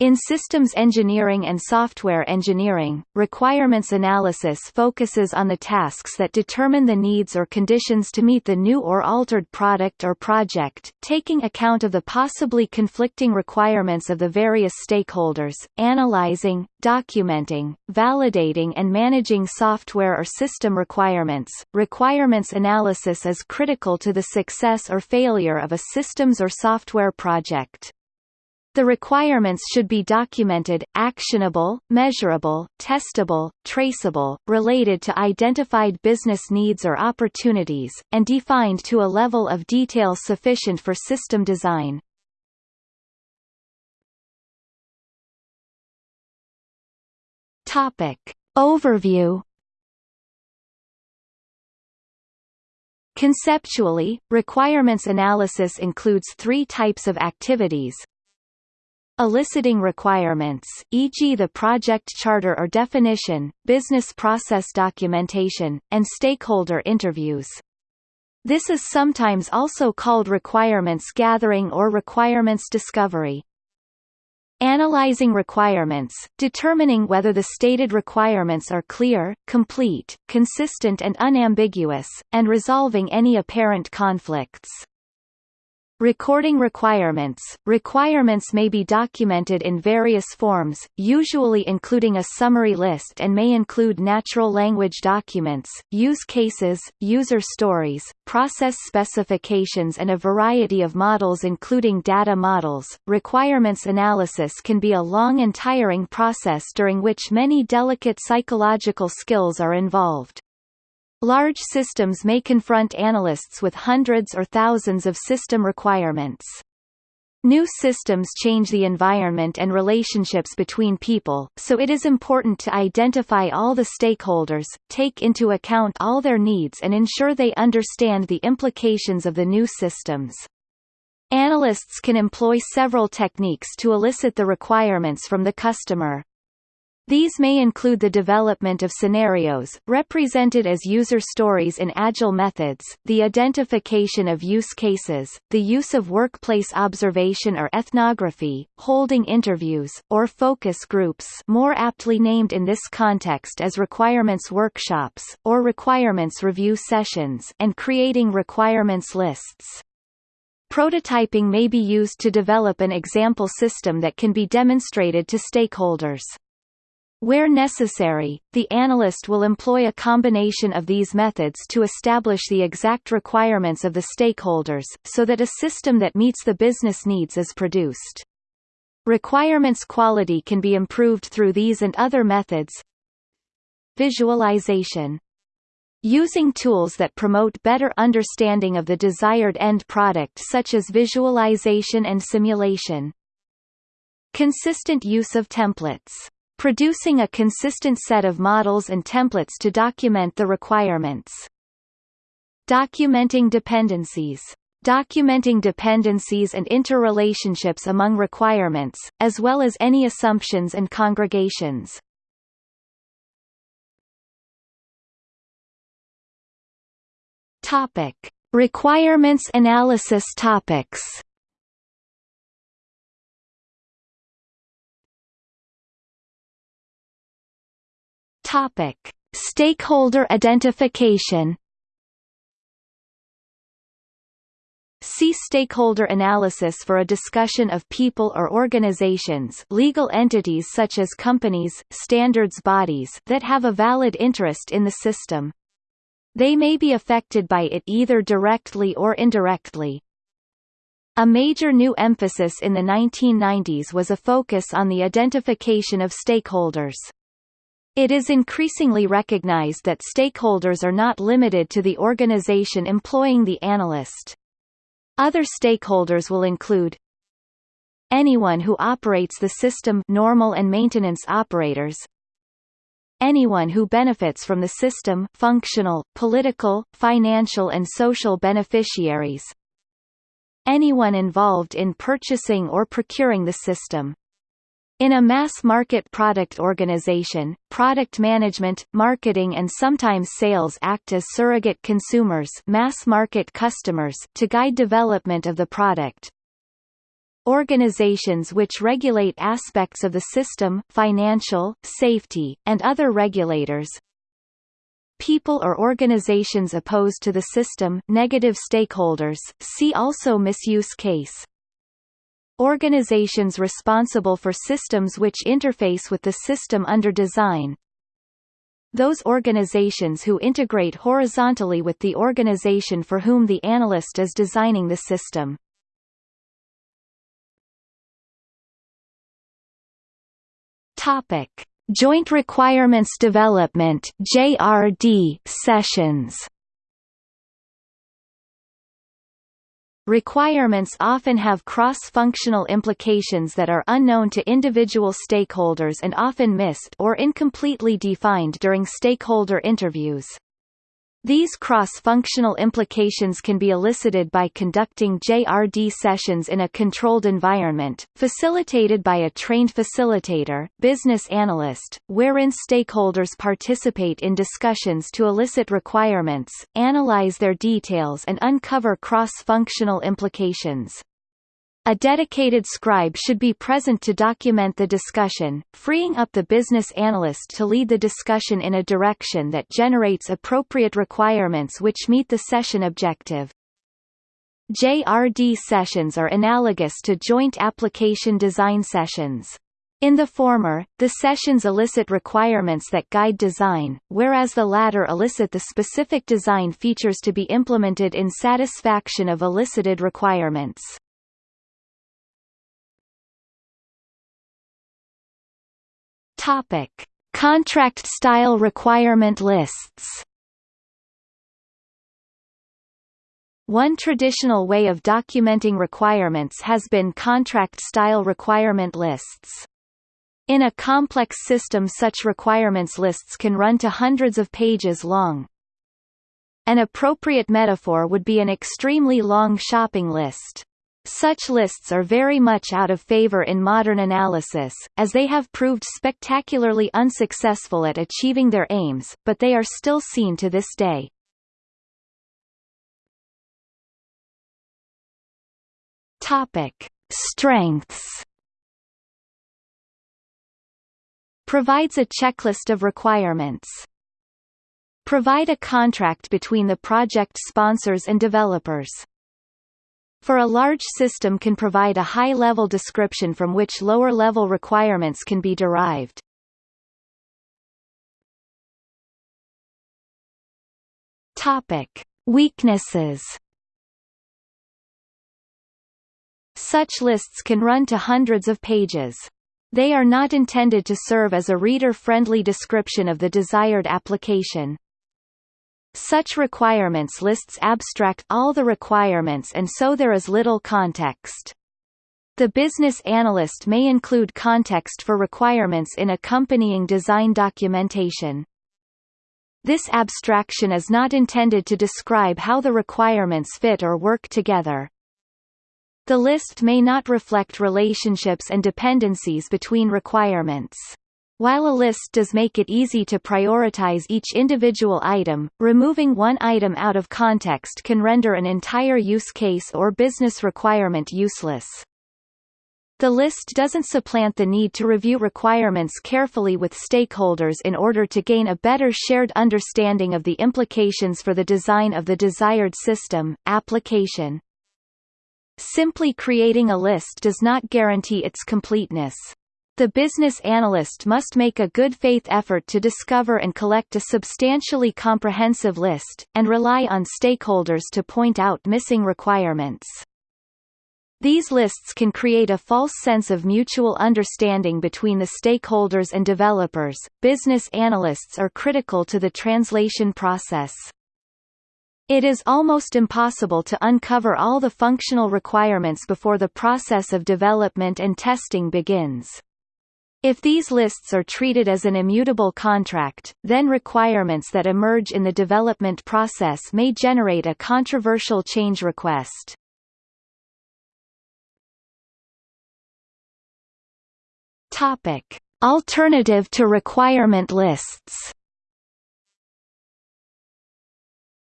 In systems engineering and software engineering, requirements analysis focuses on the tasks that determine the needs or conditions to meet the new or altered product or project, taking account of the possibly conflicting requirements of the various stakeholders, analyzing, documenting, validating and managing software or system requirements. Requirements analysis is critical to the success or failure of a systems or software project. The requirements should be documented, actionable, measurable, testable, traceable, related to identified business needs or opportunities, and defined to a level of detail sufficient for system design. Topic. Overview Conceptually, requirements analysis includes three types of activities, eliciting requirements, e.g. the project charter or definition, business process documentation, and stakeholder interviews. This is sometimes also called requirements gathering or requirements discovery. Analyzing requirements, determining whether the stated requirements are clear, complete, consistent and unambiguous, and resolving any apparent conflicts. Recording requirements Requirements may be documented in various forms, usually including a summary list and may include natural language documents, use cases, user stories, process specifications and a variety of models including data models. Requirements analysis can be a long and tiring process during which many delicate psychological skills are involved. Large systems may confront analysts with hundreds or thousands of system requirements. New systems change the environment and relationships between people, so it is important to identify all the stakeholders, take into account all their needs and ensure they understand the implications of the new systems. Analysts can employ several techniques to elicit the requirements from the customer. These may include the development of scenarios, represented as user stories in agile methods, the identification of use cases, the use of workplace observation or ethnography, holding interviews, or focus groups more aptly named in this context as requirements workshops, or requirements review sessions and creating requirements lists. Prototyping may be used to develop an example system that can be demonstrated to stakeholders. Where necessary, the analyst will employ a combination of these methods to establish the exact requirements of the stakeholders, so that a system that meets the business needs is produced. Requirements quality can be improved through these and other methods. Visualization Using tools that promote better understanding of the desired end product such as visualization and simulation. Consistent use of templates producing a consistent set of models and templates to document the requirements. Documenting dependencies documenting dependencies and interrelationships among requirements, as well as any assumptions and congregations. Topic: Requirements analysis topics. Topic: Stakeholder identification. See stakeholder analysis for a discussion of people or organizations legal entities such as companies, standards bodies that have a valid interest in the system. They may be affected by it either directly or indirectly. A major new emphasis in the 1990s was a focus on the identification of stakeholders. It is increasingly recognized that stakeholders are not limited to the organization employing the analyst. Other stakeholders will include anyone who operates the system normal and maintenance operators. Anyone who benefits from the system functional, political, financial and social beneficiaries. Anyone involved in purchasing or procuring the system in a mass-market product organization, product management, marketing and sometimes sales act as surrogate consumers mass-market customers to guide development of the product. organizations which regulate aspects of the system financial, safety, and other regulators people or organizations opposed to the system negative stakeholders see also misuse case organizations responsible for systems which interface with the system under design those organizations who integrate horizontally with the organization for whom the analyst is designing the system. Topic: Joint Requirements Development (JRD) sessions. Requirements often have cross-functional implications that are unknown to individual stakeholders and often missed or incompletely defined during stakeholder interviews. These cross-functional implications can be elicited by conducting JRD sessions in a controlled environment, facilitated by a trained facilitator, business analyst, wherein stakeholders participate in discussions to elicit requirements, analyze their details and uncover cross-functional implications. A dedicated scribe should be present to document the discussion, freeing up the business analyst to lead the discussion in a direction that generates appropriate requirements which meet the session objective. JRD sessions are analogous to joint application design sessions. In the former, the sessions elicit requirements that guide design, whereas the latter elicit the specific design features to be implemented in satisfaction of elicited requirements. Topic: Contract style requirement lists. One traditional way of documenting requirements has been contract-style requirement lists. In a complex system such requirements lists can run to hundreds of pages long. An appropriate metaphor would be an extremely long shopping list. Such lists are very much out of favor in modern analysis, as they have proved spectacularly unsuccessful at achieving their aims, but they are still seen to this day. Topic: Strengths. Provides a checklist of requirements. Provide a contract between the project sponsors and developers. For a large system can provide a high-level description from which lower-level requirements can be derived. Topic: Weaknesses. Such lists can run to hundreds of pages. They are not intended to serve as a reader-friendly description of the desired application. Such requirements lists abstract all the requirements and so there is little context. The business analyst may include context for requirements in accompanying design documentation. This abstraction is not intended to describe how the requirements fit or work together. The list may not reflect relationships and dependencies between requirements. While a list does make it easy to prioritize each individual item, removing one item out of context can render an entire use case or business requirement useless. The list doesn't supplant the need to review requirements carefully with stakeholders in order to gain a better shared understanding of the implications for the design of the desired system, application. Simply creating a list does not guarantee its completeness. The business analyst must make a good faith effort to discover and collect a substantially comprehensive list, and rely on stakeholders to point out missing requirements. These lists can create a false sense of mutual understanding between the stakeholders and developers. Business analysts are critical to the translation process. It is almost impossible to uncover all the functional requirements before the process of development and testing begins. If these lists are treated as an immutable contract, then requirements that emerge in the development process may generate a controversial change request. Topic: Alternative to requirement lists.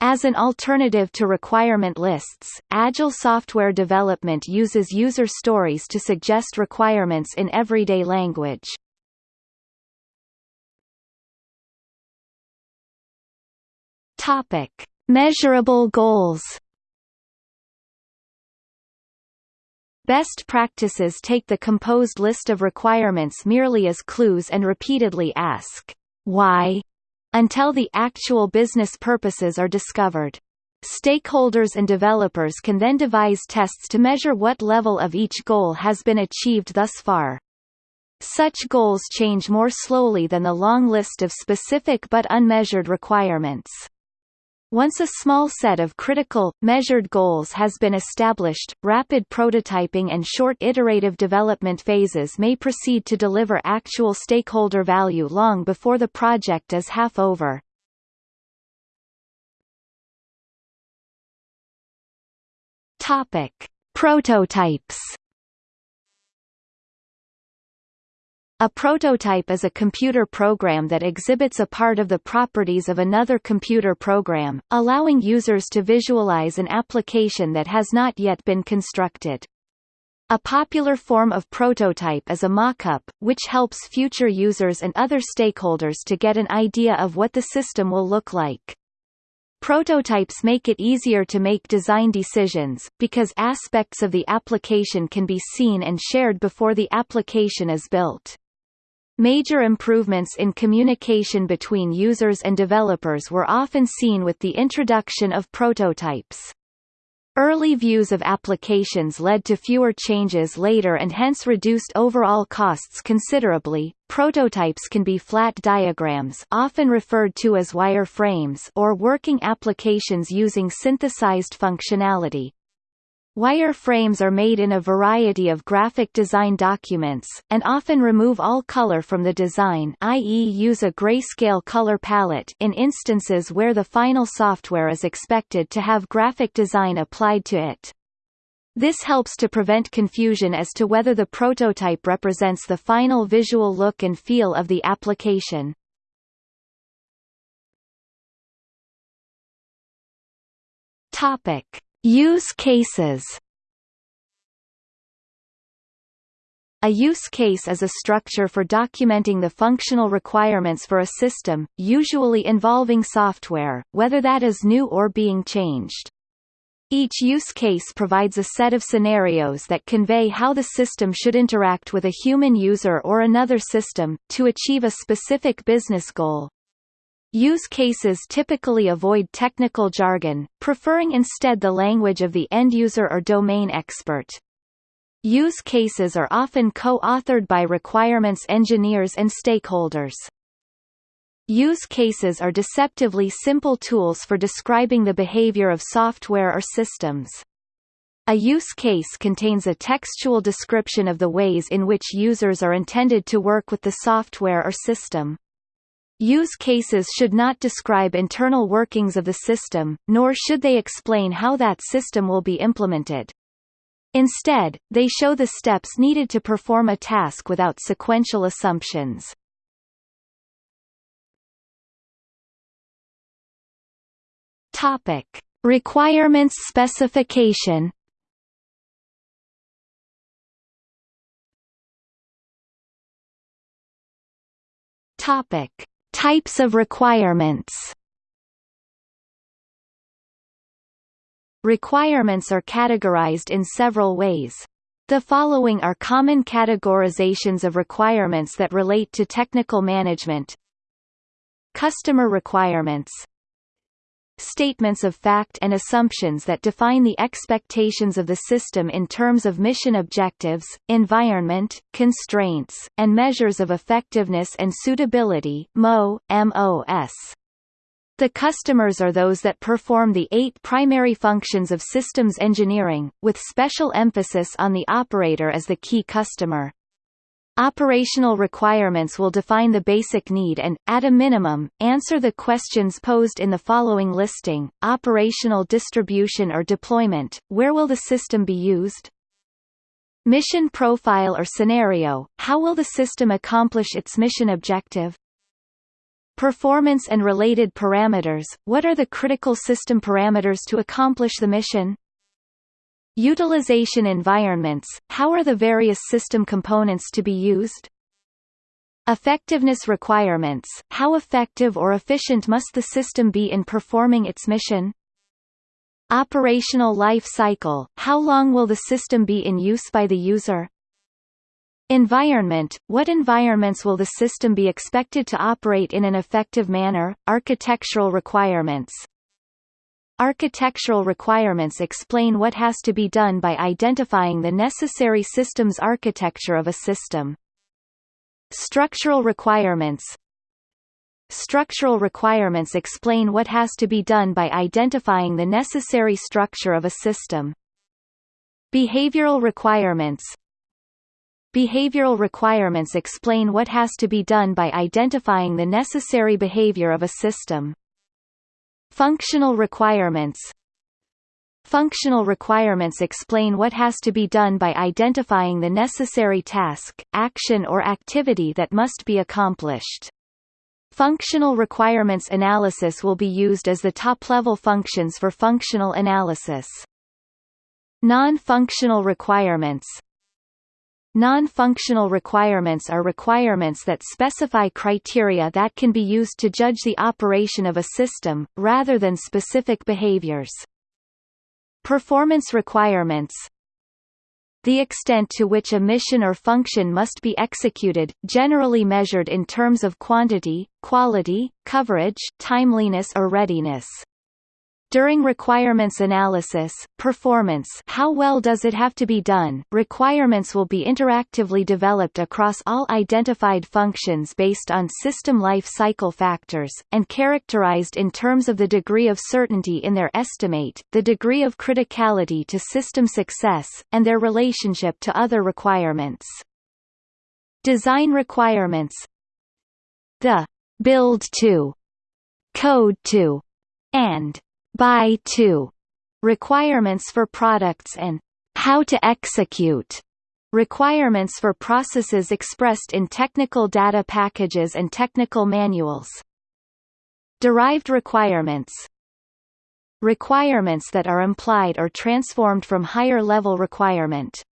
As an alternative to requirement lists, Agile software development uses user stories to suggest requirements in everyday language. Topic: Measurable goals. Best practices take the composed list of requirements merely as clues and repeatedly ask, why, until the actual business purposes are discovered. Stakeholders and developers can then devise tests to measure what level of each goal has been achieved thus far. Such goals change more slowly than the long list of specific but unmeasured requirements. Once a small set of critical, measured goals has been established, rapid prototyping and short iterative development phases may proceed to deliver actual stakeholder value long before the project is half over. Topic. Prototypes A prototype is a computer program that exhibits a part of the properties of another computer program, allowing users to visualize an application that has not yet been constructed. A popular form of prototype is a mock-up, which helps future users and other stakeholders to get an idea of what the system will look like. Prototypes make it easier to make design decisions, because aspects of the application can be seen and shared before the application is built. Major improvements in communication between users and developers were often seen with the introduction of prototypes. Early views of applications led to fewer changes later and hence reduced overall costs considerably. Prototypes can be flat diagrams, often referred to as wireframes, or working applications using synthesized functionality. Wireframes are made in a variety of graphic design documents, and often remove all color from the design i.e. use a grayscale color palette in instances where the final software is expected to have graphic design applied to it. This helps to prevent confusion as to whether the prototype represents the final visual look and feel of the application. Topic. Use cases A use case is a structure for documenting the functional requirements for a system, usually involving software, whether that is new or being changed. Each use case provides a set of scenarios that convey how the system should interact with a human user or another system, to achieve a specific business goal. Use cases typically avoid technical jargon, preferring instead the language of the end user or domain expert. Use cases are often co-authored by requirements engineers and stakeholders. Use cases are deceptively simple tools for describing the behavior of software or systems. A use case contains a textual description of the ways in which users are intended to work with the software or system. Use cases should not describe internal workings of the system, nor should they explain how that system will be implemented. Instead, they show the steps needed to perform a task without sequential assumptions. Topic: Requirements specification. Topic: Types of requirements Requirements are categorized in several ways. The following are common categorizations of requirements that relate to technical management. Customer requirements statements of fact and assumptions that define the expectations of the system in terms of mission objectives, environment, constraints, and measures of effectiveness and suitability MO, MOS. The customers are those that perform the eight primary functions of systems engineering, with special emphasis on the operator as the key customer. Operational requirements will define the basic need and, at a minimum, answer the questions posed in the following listing, operational distribution or deployment, where will the system be used? Mission profile or scenario, how will the system accomplish its mission objective? Performance and related parameters – What are the critical system parameters to accomplish the mission? Utilization environments – How are the various system components to be used? Effectiveness requirements – How effective or efficient must the system be in performing its mission? Operational life cycle – How long will the system be in use by the user? Environment – What environments will the system be expected to operate in an effective manner? Architectural requirements Architectural requirements explain what has to be done by identifying the necessary systems architecture of a system. Structural requirements Structural requirements explain what has to be done by identifying the necessary structure of a system. Behavioral requirements Behavioral requirements explain what has to be done by identifying the necessary behavior of a system. Functional requirements Functional requirements explain what has to be done by identifying the necessary task, action or activity that must be accomplished. Functional requirements analysis will be used as the top-level functions for functional analysis. Non-functional requirements Non-functional requirements are requirements that specify criteria that can be used to judge the operation of a system, rather than specific behaviors. Performance requirements The extent to which a mission or function must be executed, generally measured in terms of quantity, quality, coverage, timeliness or readiness. During requirements analysis, performance how well does it have to be done, requirements will be interactively developed across all identified functions based on system life cycle factors, and characterized in terms of the degree of certainty in their estimate, the degree of criticality to system success, and their relationship to other requirements. Design requirements The build to, code to, and buy to requirements for products and how to execute requirements for processes expressed in technical data packages and technical manuals. Derived requirements Requirements that are implied or transformed from higher-level requirement.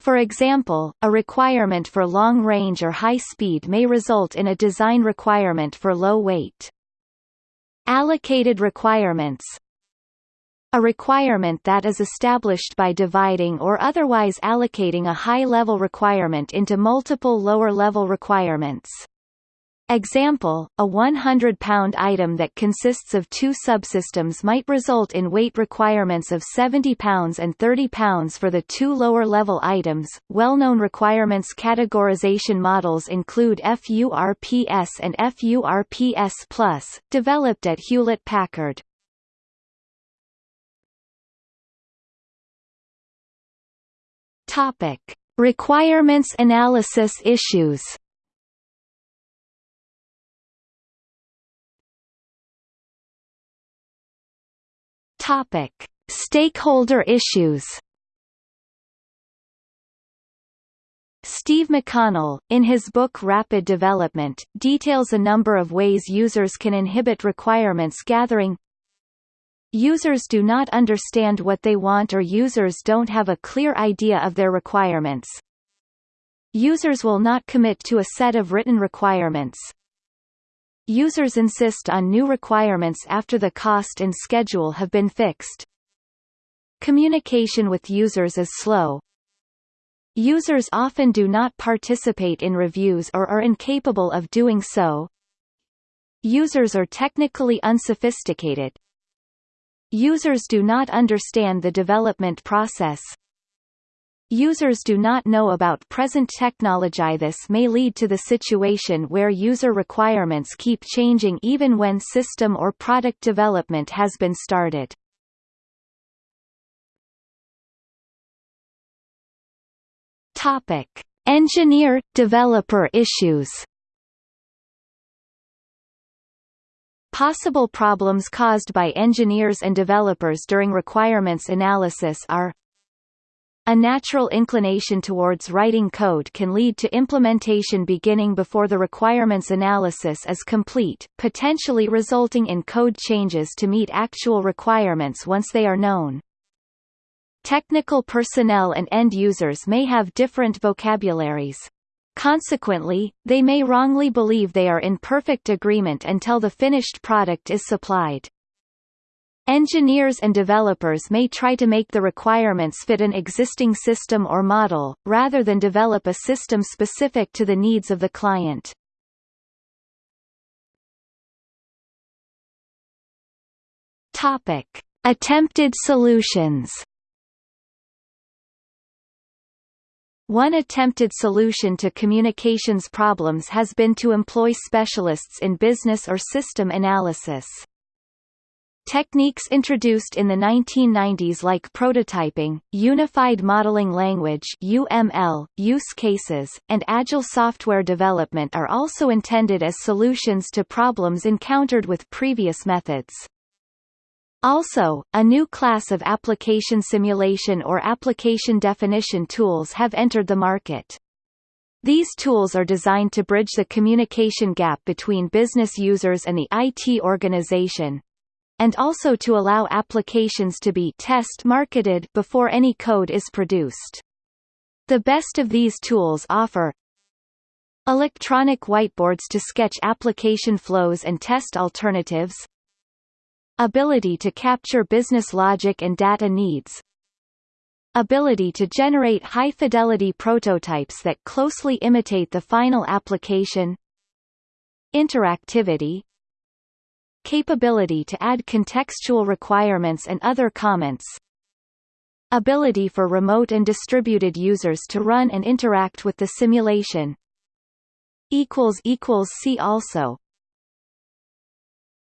For example, a requirement for long range or high speed may result in a design requirement for low weight. Allocated requirements a requirement that is established by dividing or otherwise allocating a high-level requirement into multiple lower-level requirements. Example, a 100-pound item that consists of two subsystems might result in weight requirements of 70 pounds and 30 pounds for the two lower-level items. Well-known requirements categorization models include FURPS and FURPS+, developed at Hewlett-Packard. Topic: Requirements analysis issues. Topic: Stakeholder issues. Steve McConnell, in his book Rapid Development, details a number of ways users can inhibit requirements gathering. Users do not understand what they want or users don't have a clear idea of their requirements. Users will not commit to a set of written requirements, Users insist on new requirements after the cost and schedule have been fixed. Communication with users is slow. Users often do not participate in reviews or are incapable of doing so. Users are technically unsophisticated. Users do not understand the development process. Users do not know about present technology. This may lead to the situation where user requirements keep changing even when system or product development has been started. Topic: Engineer-developer issues. Possible problems caused by engineers and developers during requirements analysis are A natural inclination towards writing code can lead to implementation beginning before the requirements analysis is complete, potentially resulting in code changes to meet actual requirements once they are known. Technical personnel and end users may have different vocabularies. Consequently, they may wrongly believe they are in perfect agreement until the finished product is supplied. Engineers and developers may try to make the requirements fit an existing system or model, rather than develop a system specific to the needs of the client. Topic. Attempted solutions One attempted solution to communications problems has been to employ specialists in business or system analysis. Techniques introduced in the 1990s like prototyping, Unified Modeling Language UML, use cases, and Agile software development are also intended as solutions to problems encountered with previous methods. Also, a new class of application simulation or application definition tools have entered the market. These tools are designed to bridge the communication gap between business users and the IT organization, and also to allow applications to be test marketed before any code is produced. The best of these tools offer electronic whiteboards to sketch application flows and test alternatives Ability to capture business logic and data needs Ability to generate high-fidelity prototypes that closely imitate the final application Interactivity Capability to add contextual requirements and other comments Ability for remote and distributed users to run and interact with the simulation See also